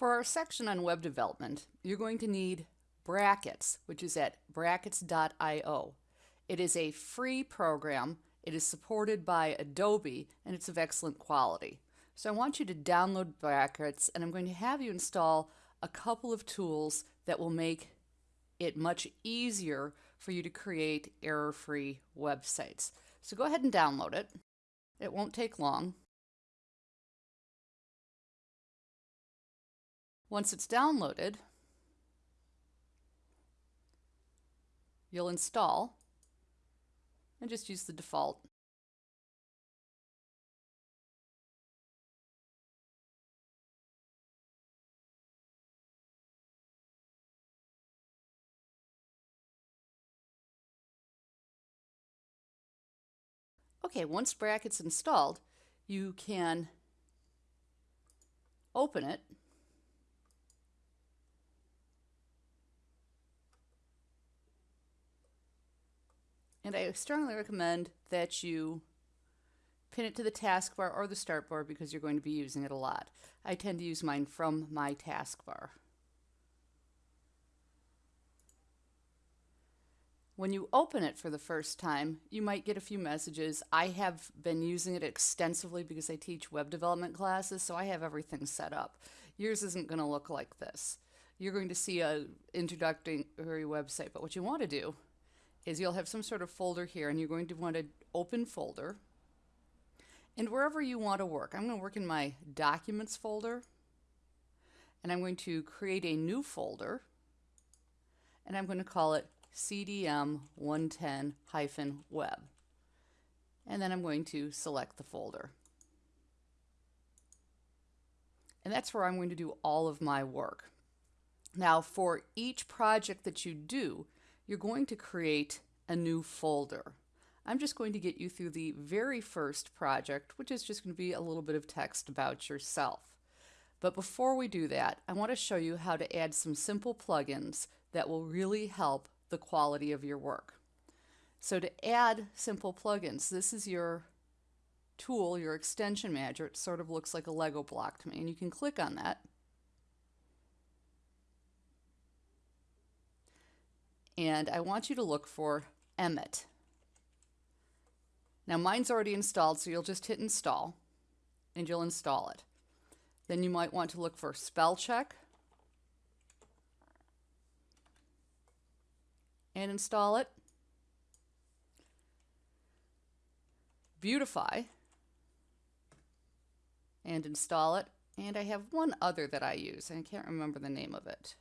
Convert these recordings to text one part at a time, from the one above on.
For our section on web development, you're going to need Brackets, which is at brackets.io. It is a free program. It is supported by Adobe and it's of excellent quality. So I want you to download Brackets and I'm going to have you install a couple of tools that will make it much easier for you to create error-free websites. So go ahead and download it. It won't take long. Once it's downloaded, you'll install and just use the default. Okay, once Brackets installed, you can open it And I strongly recommend that you pin it to the taskbar or the start bar because you're going to be using it a lot. I tend to use mine from my taskbar. When you open it for the first time, you might get a few messages. I have been using it extensively because I teach web development classes, so I have everything set up. Yours isn't going to look like this. You're going to see a introductory website, but what you want to do is you'll have some sort of folder here and you're going to want to open folder and wherever you want to work. I'm going to work in my documents folder and I'm going to create a new folder and I'm going to call it CDM 110-web and then I'm going to select the folder. And that's where I'm going to do all of my work. Now for each project that you do, you're going to create a new folder. I'm just going to get you through the very first project, which is just going to be a little bit of text about yourself. But before we do that, I want to show you how to add some simple plugins that will really help the quality of your work. So to add simple plugins, this is your tool, your extension manager. It sort of looks like a Lego block to me, and you can click on that and I want you to look for Emmet. Now mine's already installed, so you'll just hit install and you'll install it. Then you might want to look for spell check and install it. Beautify and install it. And I have one other that I use, and I can't remember the name of it.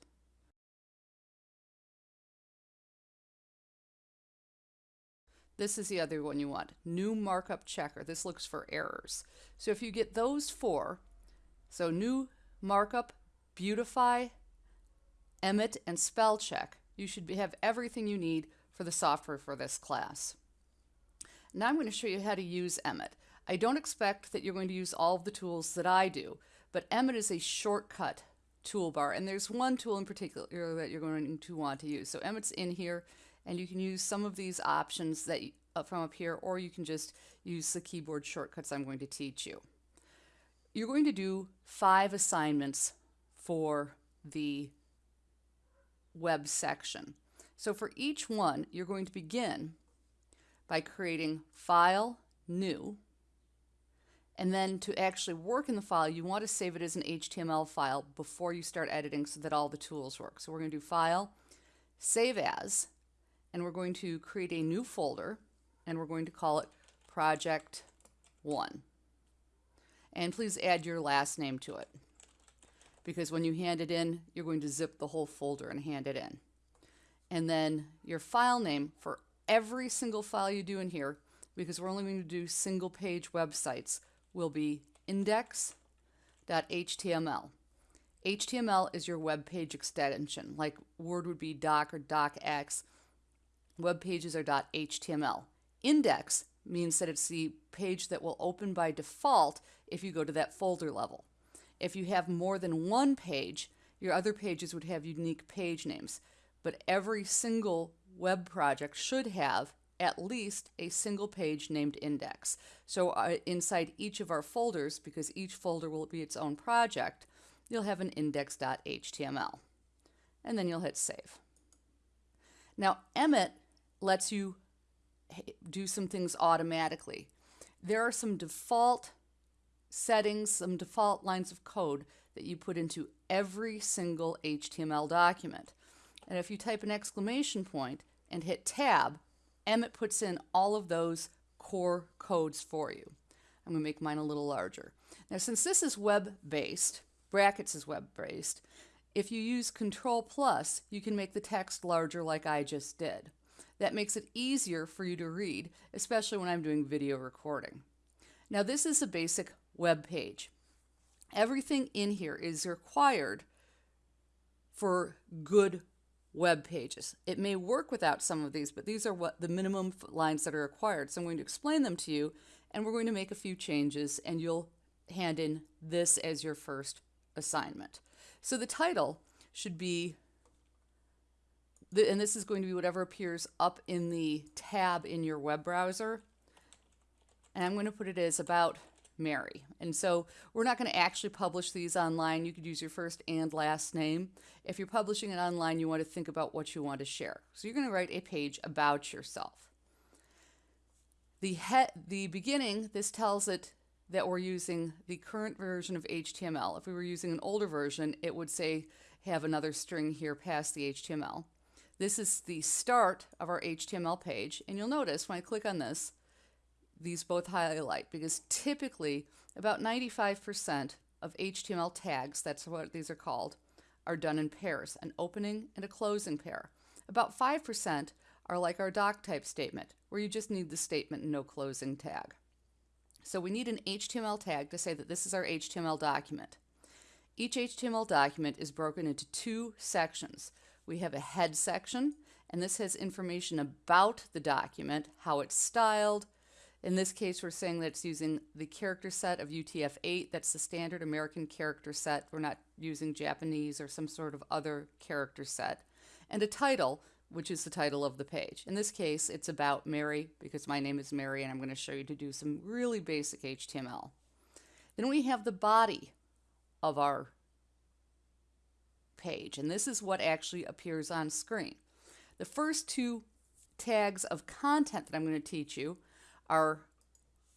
This is the other one you want. New markup checker. This looks for errors. So if you get those four, so new markup, beautify, Emmet, and spell check, you should be, have everything you need for the software for this class. Now I'm going to show you how to use Emmet. I don't expect that you're going to use all of the tools that I do, but Emmet is a shortcut toolbar, and there's one tool in particular that you're going to want to use. So Emmet's in here and you can use some of these options that uh, from up here or you can just use the keyboard shortcuts I'm going to teach you. You're going to do five assignments for the web section. So for each one, you're going to begin by creating file, new, and then to actually work in the file, you want to save it as an HTML file before you start editing so that all the tools work. So we're going to do file, save as, and we're going to create a new folder and we're going to call it project 1 and please add your last name to it. Because when you hand it in you're going to zip the whole folder and hand it in. And then your file name for every single file you do in here because we're only going to do single page websites will be index.html HTML is your web page extension like Word would be doc or docx web pages are .html. Index means that it's the page that will open by default if you go to that folder level. If you have more than one page, your other pages would have unique page names. But every single web project should have at least a single page named index. So uh, inside each of our folders, because each folder will be its own project, you'll have an index.html. And then you'll hit save. Now, Emmet lets you do some things automatically. There are some default settings, some default lines of code that you put into every single HTML document. And if you type an exclamation point and hit tab, Emmet puts in all of those core codes for you. I'm going to make mine a little larger. Now, since this is web-based, brackets is web-based, if you use Control plus, you can make the text larger like I just did. That makes it easier for you to read, especially when I'm doing video recording. Now this is a basic web page. Everything in here is required for good web pages. It may work without some of these, but these are what the minimum lines that are required. So I'm going to explain them to you and we're going to make a few changes and you'll hand in this as your first assignment. So the title should be, and this is going to be whatever appears up in the tab in your web browser. And I'm going to put it as about Mary. And so we're not going to actually publish these online. You could use your first and last name. If you're publishing it online, you want to think about what you want to share. So you're going to write a page about yourself. The, he- the beginning, this tells it that we're using the current version of HTML. If we were using an older version, it would say have another string here past the HTML. This is the start of our HTML page, and you'll notice when I click on this, these both highlight because typically about 95% of HTML tags, that's what these are called, are done in pairs, an opening and a closing pair. About 5% are like our doc type statement, where you just need the statement and no closing tag. So we need an HTML tag to say that this is our HTML document. Each HTML document is broken into two sections. We have a head section, and this has information about the document, how it's styled. In this case, we're saying that it's using the character set of UTF-8. That's the standard American character set. We're not using Japanese or some sort of other character set. And a title, which is the title of the page. In this case, it's about Mary because my name is Mary and I'm going to show you to do some really basic HTML. Then we have the body of our page, and this is what actually appears on screen. The first two tags of content that I'm going to teach you are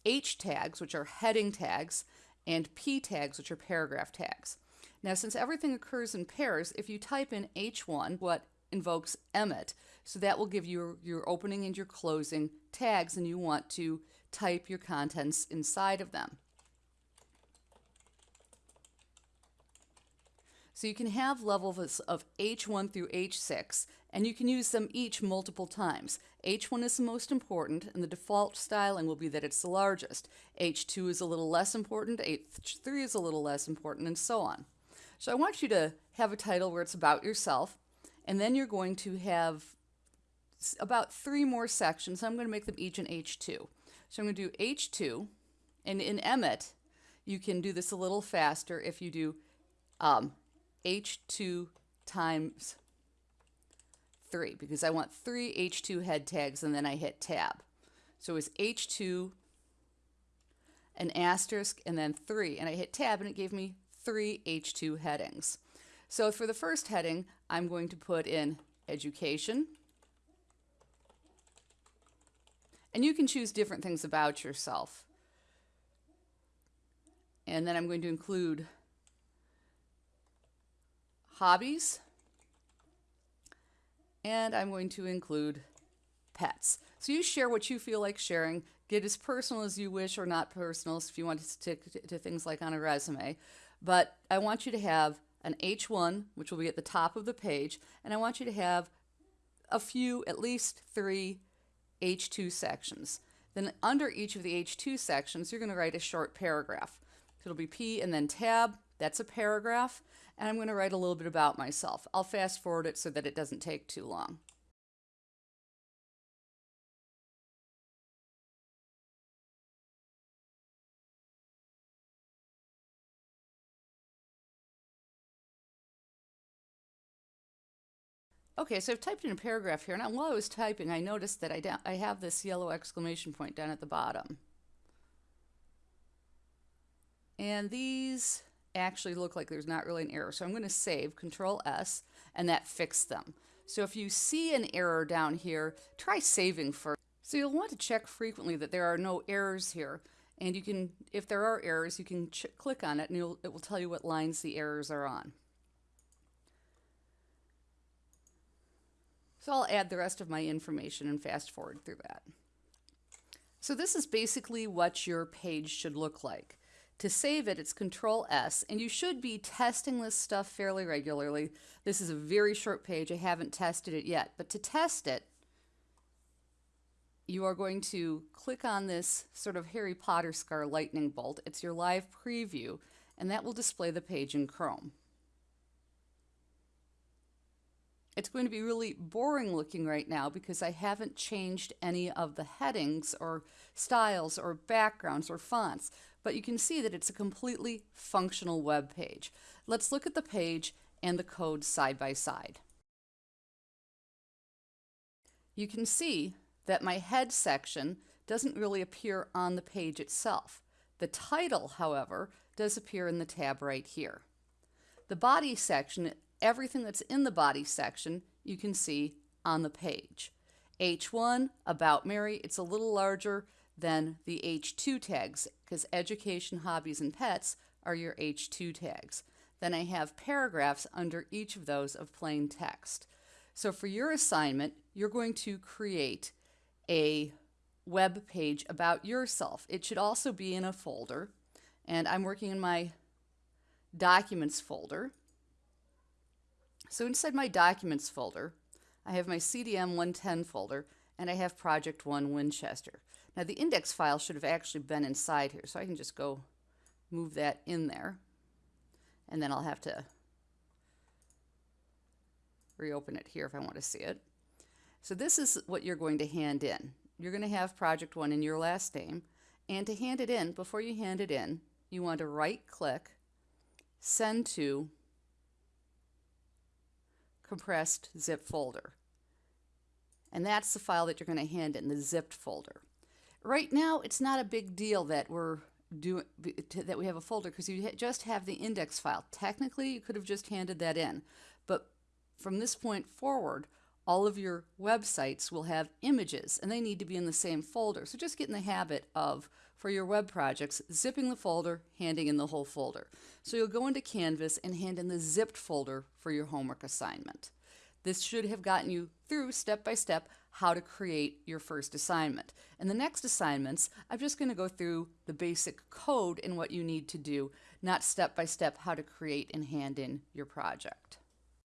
H tags, which are heading tags, and P tags, which are paragraph tags. Now, since everything occurs in pairs, if you type in H1, what invokes Emmet. So that will give you your opening and your closing tags, and you want to type your contents inside of them. So you can have levels of H1 through H6, and you can use them each multiple times. H1 is the most important, and the default styling will be that it's the largest. H2 is a little less important, H3 is a little less important, and so on. So I want you to have a title where it's about yourself, and then you're going to have about three more sections. I'm going to make them each an H2. So I'm going to do H2, and in Emmet, you can do this a little faster if you do um, H2 times 3, because I want three H2 head tags, and then I hit tab. So it's H2, an asterisk, and then 3, and I hit tab, and it gave me three H2 headings. So for the first heading, I'm going to put in education. And you can choose different things about yourself. And then I'm going to include hobbies. And I'm going to include pets. So you share what you feel like sharing. Get as personal as you wish or not personal if you want to stick to, things like on a resume. But I want you to have an H1, which will be at the top of the page, and I want you to have a few, at least three H2 sections. Then under each of the H2 sections, you're going to write a short paragraph. It'll be P and then tab, that's a paragraph, and I'm going to write a little bit about myself. I'll fast forward it so that it doesn't take too long. Okay, so I've typed in a paragraph here, and while I was typing, I noticed that I, I have this yellow exclamation point down at the bottom. And these actually look like there's not really an error. So I'm going to save Control S and that fixed them. So if you see an error down here, try saving first. So you'll want to check frequently that there are no errors here. And you can, if there are errors, you can click on it and it will tell you what lines the errors are on. So I'll add the rest of my information and fast forward through that. So this is basically what your page should look like. To save it, it's Control S, and you should be testing this stuff fairly regularly. This is a very short page. I haven't tested it yet, but to test it, you are going to click on this sort of Harry Potter scar lightning bolt. It's your live preview, and that will display the page in Chrome. It's going to be really boring looking right now because I haven't changed any of the headings or styles or backgrounds or fonts, but you can see that it's a completely functional web page. Let's look at the page and the code side by side. You can see that my head section doesn't really appear on the page itself. The title, however, does appear in the tab right here. The body section everything that's in the body section you can see on the page. H1, About Mary, it's a little larger than the H2 tags because education, hobbies, and pets are your H2 tags. Then I have paragraphs under each of those of plain text. So for your assignment, you're going to create a web page about yourself. It should also be in a folder, and I'm working in my documents folder. So inside my documents folder, I have my CDM 110 folder and I have project 1 Winchester. Now the index file should have actually been inside here, so I can just go move that in there and then I'll have to reopen it here if I want to see it. So this is what you're going to hand in. You're going to have project 1 in your last name and to hand it in, before you hand it in, you want to right click, send to compressed zip folder. And that's the file that you're going to hand in, the zipped folder. Right now, it's not a big deal that we're doing that we have a folder because you just have the index file. Technically, you could have just handed that in, but from this point forward, all of your websites will have images and they need to be in the same folder. So just get in the habit of, for your web projects, zipping the folder, handing in the whole folder. So you'll go into Canvas and hand in the zipped folder for your homework assignment. This should have gotten you through step by step how to create your first assignment. And the next assignments, I'm just going to go through the basic code and what you need to do, not step by step how to create and hand in your project.